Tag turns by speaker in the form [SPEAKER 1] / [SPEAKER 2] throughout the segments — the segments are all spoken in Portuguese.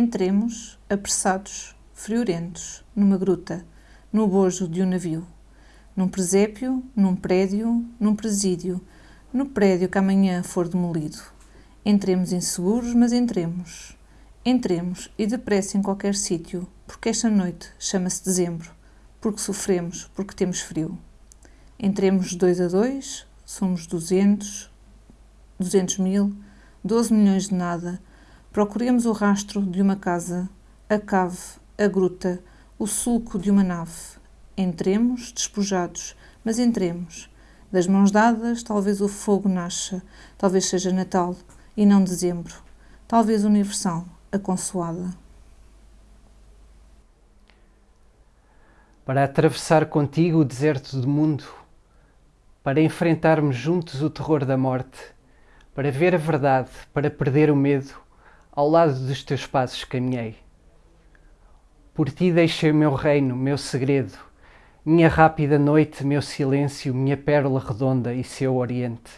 [SPEAKER 1] Entremos, apressados, friorentos, numa gruta, no bojo de um navio, num presépio, num prédio, num presídio, no prédio que amanhã for demolido. Entremos inseguros, mas entremos. Entremos e depressa em qualquer sítio, porque esta noite chama-se dezembro, porque sofremos, porque temos frio. Entremos dois a dois, somos duzentos, duzentos mil, doze milhões de nada. Procuremos o rastro de uma casa, a cave, a gruta, o sulco de uma nave. Entremos, despojados, mas entremos. Das mãos dadas, talvez o fogo nasça, talvez seja Natal e não dezembro, talvez universal a consoada.
[SPEAKER 2] Para atravessar contigo o deserto do mundo, para enfrentarmos juntos o terror da morte, para ver a verdade, para perder o medo, ao lado dos teus passos caminhei. Por ti deixei o meu reino, meu segredo, minha rápida noite, meu silêncio, minha pérola redonda e seu oriente,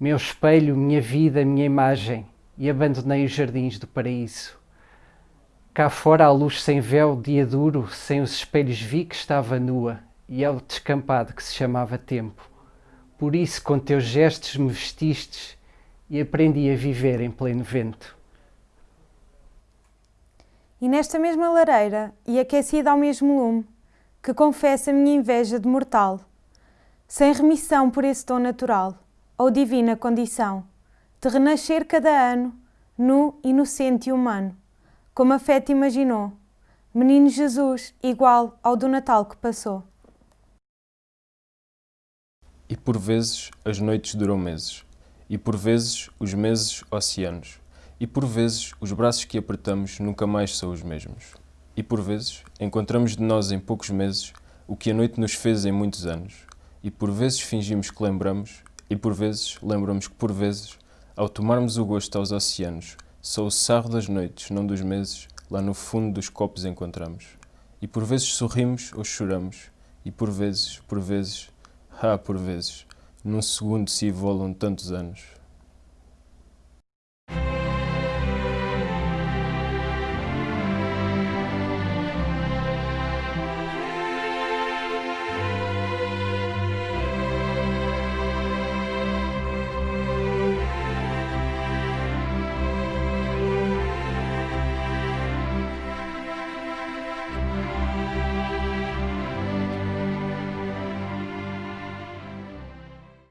[SPEAKER 2] meu espelho, minha vida, minha imagem, e abandonei os jardins do paraíso. Cá fora a luz sem véu, dia duro, sem os espelhos vi que estava nua, e ao descampado que se chamava tempo. Por isso com teus gestos me vestistes e aprendi a viver em pleno vento.
[SPEAKER 3] E nesta mesma lareira, e aquecida ao mesmo lume, que confessa minha inveja de mortal, sem remissão por esse dom natural, ou divina condição, de renascer cada ano, nu, inocente e humano, como a fé te imaginou, menino Jesus igual ao do Natal que passou.
[SPEAKER 4] E por vezes as noites duram meses, e por vezes os meses oceanos, e por vezes os braços que apertamos nunca mais são os mesmos. E por vezes encontramos de nós em poucos meses o que a noite nos fez em muitos anos, e por vezes fingimos que lembramos, e por vezes lembramos que por vezes ao tomarmos o gosto aos oceanos, só o sarro das noites, não dos meses, lá no fundo dos copos encontramos. E por vezes sorrimos ou choramos, e por vezes, por vezes, ah, por vezes, num segundo se evolam tantos anos.